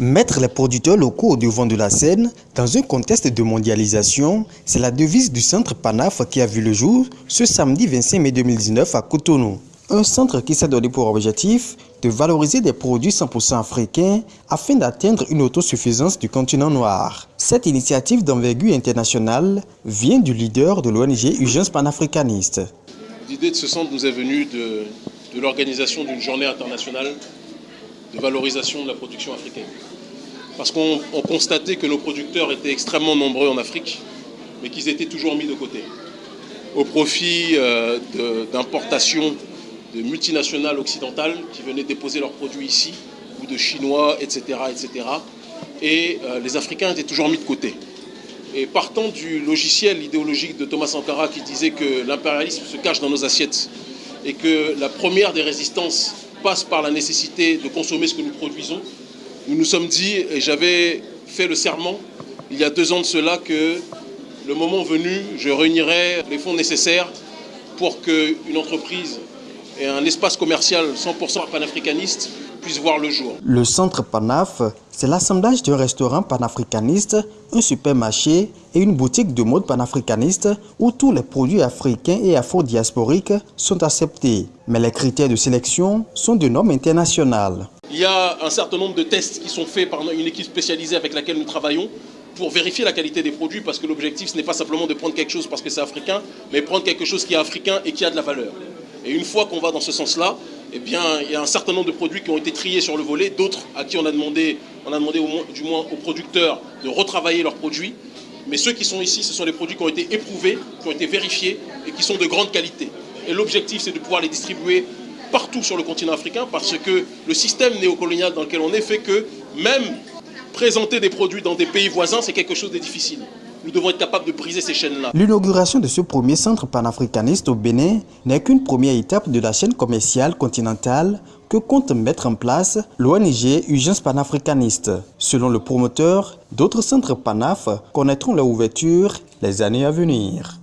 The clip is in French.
Mettre les producteurs locaux au devant de la scène dans un contexte de mondialisation, c'est la devise du centre PANAF qui a vu le jour ce samedi 25 mai 2019 à Cotonou. Un centre qui s'est donné pour objectif de valoriser des produits 100% africains afin d'atteindre une autosuffisance du continent noir. Cette initiative d'envergure internationale vient du leader de l'ONG Urgence panafricaniste. L'idée de ce centre nous est venue de, de l'organisation d'une journée internationale de valorisation de la production africaine. Parce qu'on constatait que nos producteurs étaient extrêmement nombreux en Afrique, mais qu'ils étaient toujours mis de côté, au profit euh, d'importations de, multinationales occidentales qui venaient déposer leurs produits ici, ou de Chinois, etc. etc. et euh, les Africains étaient toujours mis de côté. Et partant du logiciel idéologique de Thomas Sankara qui disait que l'impérialisme se cache dans nos assiettes et que la première des résistances passe par la nécessité de consommer ce que nous produisons. Nous nous sommes dit, et j'avais fait le serment il y a deux ans de cela, que le moment venu, je réunirai les fonds nécessaires pour qu'une entreprise et un espace commercial 100% panafricaniste puissent voir le jour. Le centre Panaf, c'est l'assemblage d'un restaurant panafricaniste, un supermarché et une boutique de mode panafricaniste où tous les produits africains et afro-diasporiques sont acceptés. Mais les critères de sélection sont de normes internationales. Il y a un certain nombre de tests qui sont faits par une équipe spécialisée avec laquelle nous travaillons pour vérifier la qualité des produits parce que l'objectif ce n'est pas simplement de prendre quelque chose parce que c'est africain, mais prendre quelque chose qui est africain et qui a de la valeur. Et une fois qu'on va dans ce sens-là, eh il y a un certain nombre de produits qui ont été triés sur le volet, d'autres à qui on a demandé, on a demandé au moins, du moins aux producteurs de retravailler leurs produits. Mais ceux qui sont ici, ce sont les produits qui ont été éprouvés, qui ont été vérifiés et qui sont de grande qualité. Et l'objectif, c'est de pouvoir les distribuer partout sur le continent africain parce que le système néocolonial dans lequel on est fait que même présenter des produits dans des pays voisins, c'est quelque chose de difficile. Nous devons être capables de briser ces chaînes-là. L'inauguration de ce premier centre panafricaniste au Bénin n'est qu'une première étape de la chaîne commerciale continentale que compte mettre en place l'ONG Urgence panafricaniste. Selon le promoteur, d'autres centres panaf connaîtront leur ouverture les années à venir.